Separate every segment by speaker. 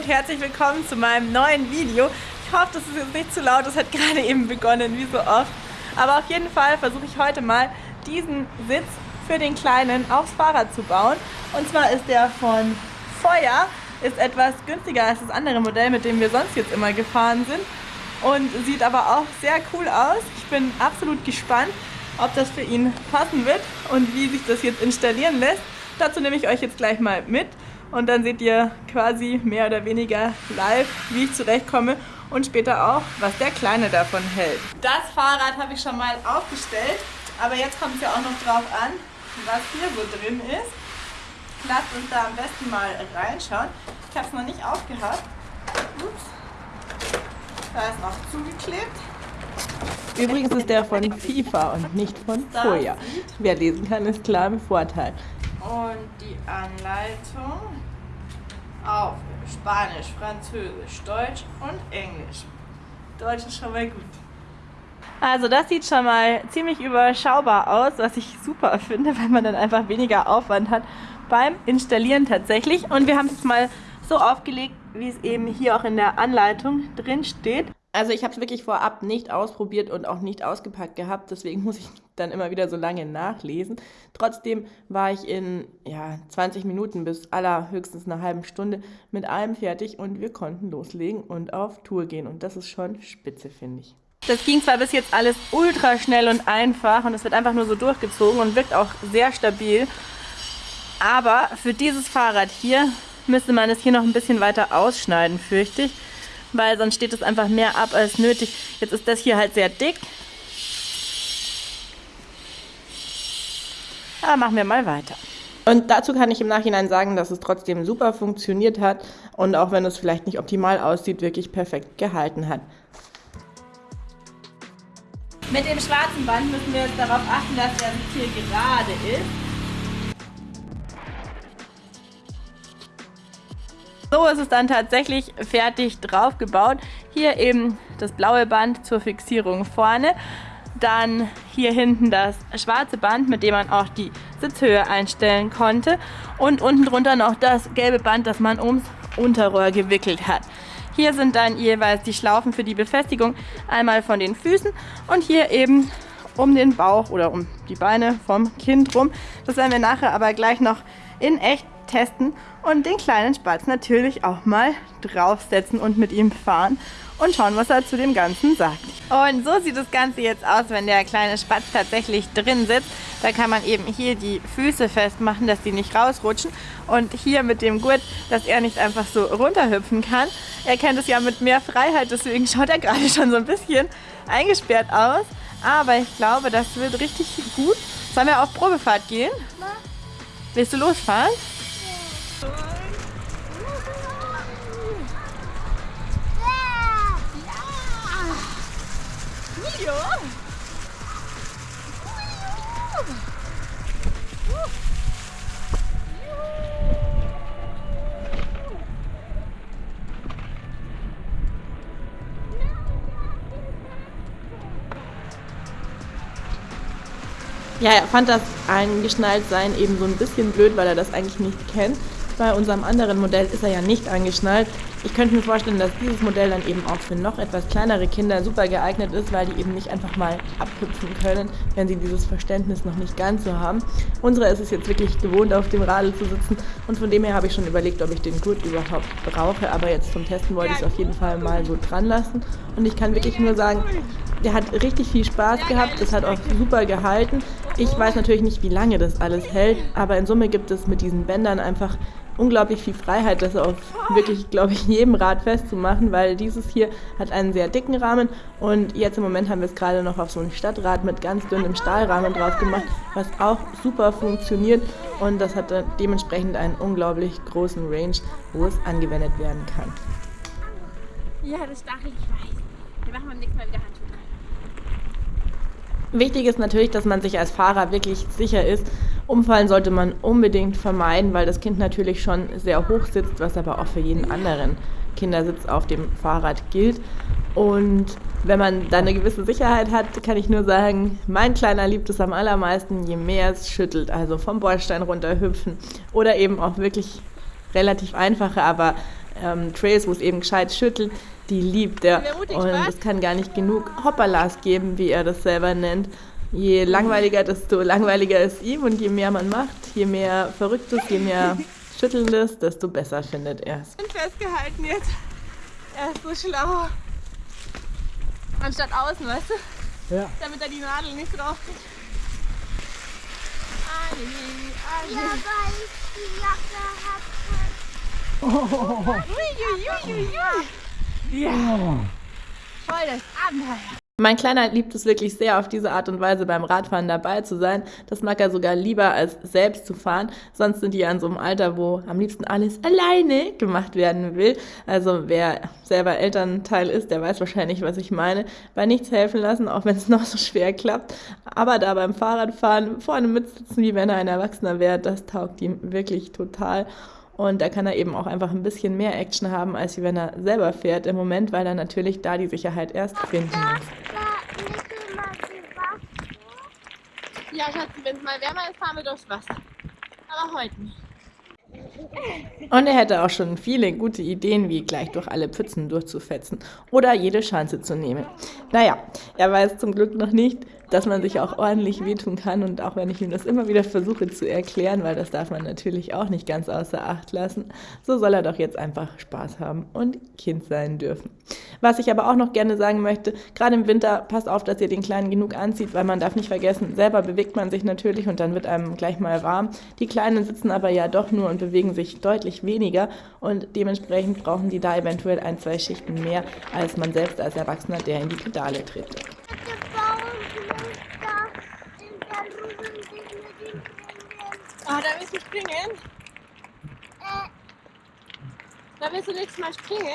Speaker 1: und herzlich willkommen zu meinem neuen Video. Ich hoffe, das ist jetzt nicht zu laut, es hat gerade eben begonnen, wie so oft. Aber auf jeden Fall versuche ich heute mal diesen Sitz für den Kleinen aufs Fahrrad zu bauen. Und zwar ist der von Feuer, ist etwas günstiger als das andere Modell, mit dem wir sonst jetzt immer gefahren sind. Und sieht aber auch sehr cool aus. Ich bin absolut gespannt, ob das für ihn passen wird und wie sich das jetzt installieren lässt. Dazu nehme ich euch jetzt gleich mal mit und dann seht ihr quasi mehr oder weniger live, wie ich zurechtkomme und später auch, was der Kleine davon hält. Das Fahrrad habe ich schon mal aufgestellt, aber jetzt kommt es ja auch noch drauf an, was hier so drin ist. Lasst uns da am besten mal reinschauen. Ich habe es noch nicht aufgehabt. Ups. Da ist noch zugeklebt.
Speaker 2: Übrigens ist der von FIFA und nicht von Foya. Wer lesen kann, ist klar im Vorteil.
Speaker 1: Und die Anleitung auf Spanisch, Französisch, Deutsch und Englisch. Deutsch ist schon mal gut. Also das sieht schon mal ziemlich überschaubar aus, was ich super finde, weil man dann einfach weniger Aufwand hat beim Installieren tatsächlich. Und wir haben es mal so aufgelegt, wie es eben hier auch in der Anleitung drin steht.
Speaker 2: Also ich habe es wirklich vorab nicht ausprobiert und auch nicht ausgepackt gehabt, deswegen muss ich dann immer wieder so lange nachlesen. Trotzdem war ich in ja, 20 Minuten bis allerhöchstens einer halben Stunde mit allem fertig und wir konnten loslegen und auf Tour gehen und das ist schon spitze, finde ich.
Speaker 1: Das ging zwar bis jetzt alles ultra schnell und einfach und es wird einfach nur so durchgezogen und wirkt auch sehr stabil, aber für dieses Fahrrad hier müsste man es hier noch ein bisschen weiter ausschneiden, fürchte ich weil sonst steht es einfach mehr ab als nötig. Jetzt ist das hier halt sehr dick. Aber machen wir mal weiter.
Speaker 2: Und dazu kann ich im Nachhinein sagen, dass es trotzdem super funktioniert hat und auch wenn es vielleicht nicht optimal aussieht, wirklich perfekt gehalten hat.
Speaker 1: Mit dem schwarzen Band müssen wir jetzt darauf achten, dass der hier gerade ist. So ist es dann tatsächlich fertig drauf gebaut. Hier eben das blaue Band zur Fixierung vorne. Dann hier hinten das schwarze Band, mit dem man auch die Sitzhöhe einstellen konnte. Und unten drunter noch das gelbe Band, das man ums Unterrohr gewickelt hat. Hier sind dann jeweils die Schlaufen für die Befestigung einmal von den Füßen und hier eben um den Bauch oder um die Beine vom Kind rum. Das werden wir nachher aber gleich noch in echt testen und den kleinen Spatz natürlich auch mal draufsetzen und mit ihm fahren und schauen, was er zu dem Ganzen sagt. Und so sieht das Ganze jetzt aus, wenn der kleine Spatz tatsächlich drin sitzt. Da kann man eben hier die Füße festmachen, dass die nicht rausrutschen. Und hier mit dem Gurt, dass er nicht einfach so runterhüpfen kann. Er kennt es ja mit mehr Freiheit, deswegen schaut er gerade schon so ein bisschen eingesperrt aus. Aber ich glaube, das wird richtig gut. Sollen wir auf Probefahrt gehen? Willst du losfahren?
Speaker 2: Ja, er fand das Eingeschnalltsein eben so ein bisschen blöd, weil er das eigentlich nicht kennt. Bei unserem anderen Modell ist er ja nicht angeschnallt. Ich könnte mir vorstellen, dass dieses Modell dann eben auch für noch etwas kleinere Kinder super geeignet ist, weil die eben nicht einfach mal abhüpfen können, wenn sie dieses Verständnis noch nicht ganz so haben. Unsere ist es jetzt wirklich gewohnt, auf dem Radl zu sitzen und von dem her habe ich schon überlegt, ob ich den Gurt überhaupt brauche, aber jetzt zum Testen wollte ich es auf jeden Fall mal so dran lassen und ich kann wirklich nur sagen, der hat richtig viel Spaß gehabt, es hat auch super gehalten. Ich weiß natürlich nicht, wie lange das alles hält, aber in Summe gibt es mit diesen Bändern einfach unglaublich viel Freiheit, das auf wirklich, glaube ich, jedem Rad festzumachen, weil dieses hier hat einen sehr dicken Rahmen und jetzt im Moment haben wir es gerade noch auf so ein Stadtrad mit ganz dünnem Stahlrahmen drauf gemacht, was auch super funktioniert und das hat dementsprechend einen unglaublich großen Range, wo es angewendet werden kann.
Speaker 1: Ja, das dachte ich, ich weiß. Wir machen beim nächsten Mal wieder Handschuhe.
Speaker 2: Wichtig ist natürlich, dass man sich als Fahrer wirklich sicher ist. Umfallen sollte man unbedingt vermeiden, weil das Kind natürlich schon sehr hoch sitzt, was aber auch für jeden anderen Kindersitz auf dem Fahrrad gilt. Und wenn man da eine gewisse Sicherheit hat, kann ich nur sagen, mein Kleiner liebt es am allermeisten, je mehr es schüttelt. Also vom Bordstein runter hüpfen oder eben auch wirklich relativ einfache, aber
Speaker 1: ähm, Trails, wo es eben gescheit schüttelt, die liebt er. Und es kann gar nicht genug Hoppalas geben, wie er das selber nennt. Je langweiliger, desto langweiliger ist ihm und je mehr man macht, je mehr Verrücktes, je mehr Schüttelndes, desto besser findet er es.
Speaker 2: Festgehalten jetzt. Er ist so schlau. Anstatt außen, weißt du?
Speaker 3: Ja.
Speaker 2: Damit er die Nadel nicht drauf kriegt. Ali, Ali.
Speaker 4: Ja, weil ich die Jacke habe.
Speaker 2: Ja. Voll das Abenteuer.
Speaker 1: Mein Kleiner liebt es wirklich sehr, auf diese Art und Weise beim Radfahren dabei zu sein. Das mag er sogar lieber, als selbst zu fahren. Sonst sind die ja in so einem Alter, wo am liebsten alles alleine gemacht werden will. Also wer selber Elternteil ist, der weiß wahrscheinlich, was ich meine. Bei nichts helfen lassen, auch wenn es noch so schwer klappt. Aber da beim Fahrradfahren vorne mitsitzen, wie wenn er ein Erwachsener wäre, das taugt ihm wirklich total. Und da kann er eben auch einfach ein bisschen mehr Action haben, als wenn er selber fährt im Moment, weil er natürlich da die Sicherheit erst finden muss.
Speaker 4: Da Nickel mal die Waffe.
Speaker 2: Ja, Schatz, wenn es mal wärmer ist, fahren wir durchs Wasser. Aber heute nicht.
Speaker 1: Und er hätte auch schon viele gute Ideen, wie gleich durch alle Pfützen durchzufetzen oder jede Chance zu nehmen. Naja, er weiß zum Glück noch nicht, dass man sich auch ordentlich wehtun kann und auch wenn ich ihm das immer wieder versuche zu erklären, weil das darf man natürlich auch nicht ganz außer Acht lassen, so soll er doch jetzt einfach Spaß haben und Kind sein dürfen. Was ich aber auch noch gerne sagen möchte, gerade im Winter, passt auf, dass ihr den Kleinen genug anzieht, weil man darf nicht vergessen, selber bewegt man sich natürlich und dann wird einem gleich mal warm. Die Kleinen sitzen aber ja doch nur und bewegen sich deutlich weniger und dementsprechend brauchen die da eventuell ein, zwei Schichten mehr als man selbst als Erwachsener, der in die Pedale tritt.
Speaker 4: Bitte bauen Sie uns da in der Rüben sich mit den Fingern.
Speaker 2: Ah, da willst du springen?
Speaker 4: Äh,
Speaker 2: Da willst du nächstes Mal springen?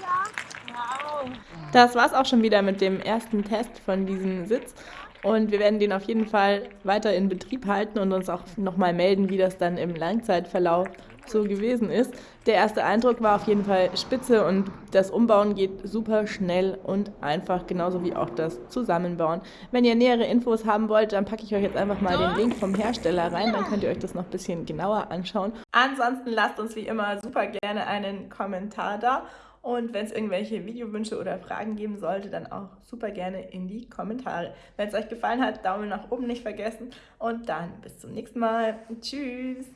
Speaker 4: ja.
Speaker 2: Wow.
Speaker 1: Das war's auch schon wieder mit dem ersten Test von diesem Sitz. Und wir werden den auf jeden Fall weiter in Betrieb halten und uns auch nochmal melden, wie das dann im Langzeitverlauf so gewesen ist. Der erste Eindruck war auf jeden Fall spitze und das Umbauen geht super schnell und einfach, genauso wie auch das Zusammenbauen. Wenn ihr nähere Infos haben wollt, dann packe ich euch jetzt einfach mal den Link vom Hersteller rein, dann könnt ihr euch das noch ein bisschen genauer anschauen. Ansonsten lasst uns wie immer super gerne einen Kommentar da. Und wenn es irgendwelche Videowünsche oder Fragen geben sollte, dann auch super gerne in die Kommentare. Wenn es euch gefallen hat, Daumen nach oben nicht vergessen. Und dann bis zum nächsten Mal. Tschüss.